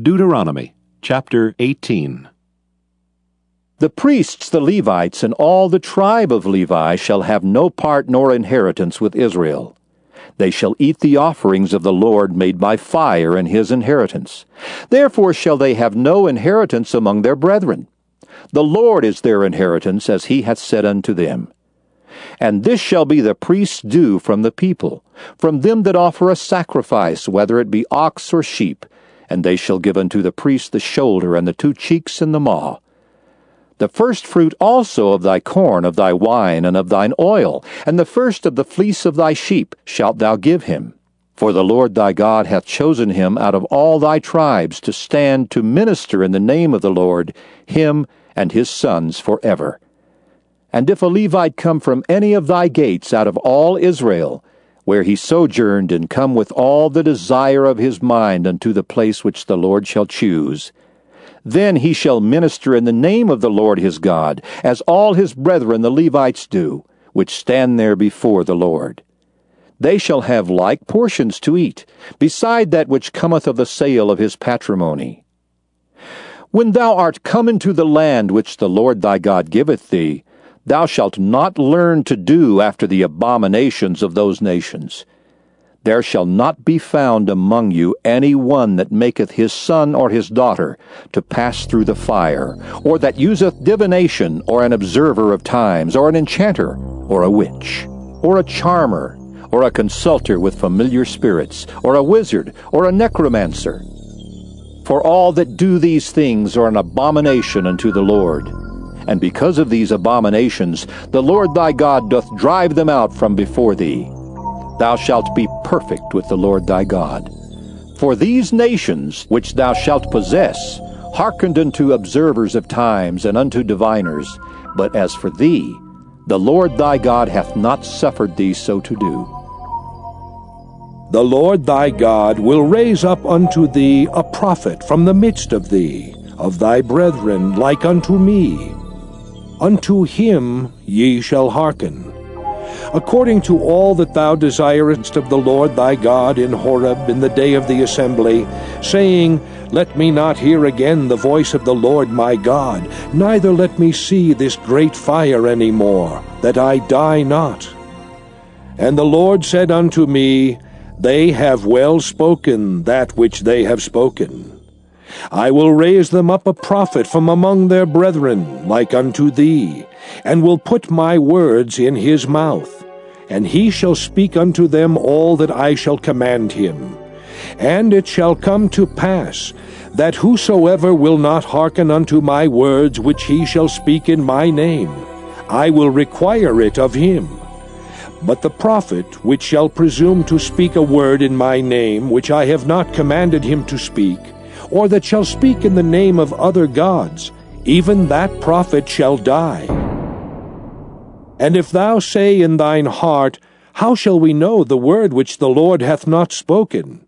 Deuteronomy chapter 18. The priests, the Levites, and all the tribe of Levi shall have no part nor inheritance with Israel. They shall eat the offerings of the Lord made by fire in his inheritance. Therefore shall they have no inheritance among their brethren. The Lord is their inheritance, as he hath said unto them. And this shall be the priest's due from the people, from them that offer a sacrifice, whether it be ox or sheep, and they shall give unto the priest the shoulder, and the two cheeks, and the maw. The first fruit also of thy corn, of thy wine, and of thine oil, and the first of the fleece of thy sheep shalt thou give him. For the Lord thy God hath chosen him out of all thy tribes to stand to minister in the name of the Lord, him and his sons for ever. And if a Levite come from any of thy gates out of all Israel, where he sojourned, and come with all the desire of his mind unto the place which the Lord shall choose, then he shall minister in the name of the Lord his God, as all his brethren the Levites do, which stand there before the Lord. They shall have like portions to eat, beside that which cometh of the sale of his patrimony. When thou art come into the land which the Lord thy God giveth thee, Thou shalt not learn to do after the abominations of those nations. There shall not be found among you any one that maketh his son or his daughter to pass through the fire, or that useth divination, or an observer of times, or an enchanter, or a witch, or a charmer, or a consulter with familiar spirits, or a wizard, or a necromancer. For all that do these things are an abomination unto the Lord. And because of these abominations, the Lord thy God doth drive them out from before thee. Thou shalt be perfect with the Lord thy God. For these nations which thou shalt possess hearkened unto observers of times and unto diviners, but as for thee, the Lord thy God hath not suffered thee so to do. The Lord thy God will raise up unto thee a prophet from the midst of thee, of thy brethren like unto me unto him ye shall hearken. According to all that thou desirest of the Lord thy God in Horeb in the day of the assembly, saying, Let me not hear again the voice of the Lord my God, neither let me see this great fire any more, that I die not. And the Lord said unto me, They have well spoken that which they have spoken. I will raise them up a prophet from among their brethren, like unto thee, and will put my words in his mouth. And he shall speak unto them all that I shall command him. And it shall come to pass, that whosoever will not hearken unto my words which he shall speak in my name, I will require it of him. But the prophet which shall presume to speak a word in my name which I have not commanded him to speak, or that shall speak in the name of other gods, even that prophet shall die. And if thou say in thine heart, How shall we know the word which the Lord hath not spoken?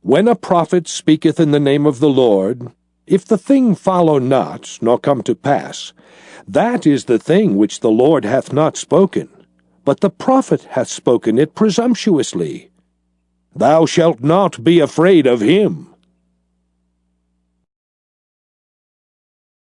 When a prophet speaketh in the name of the Lord, if the thing follow not, nor come to pass, that is the thing which the Lord hath not spoken, but the prophet hath spoken it presumptuously. Thou shalt not be afraid of him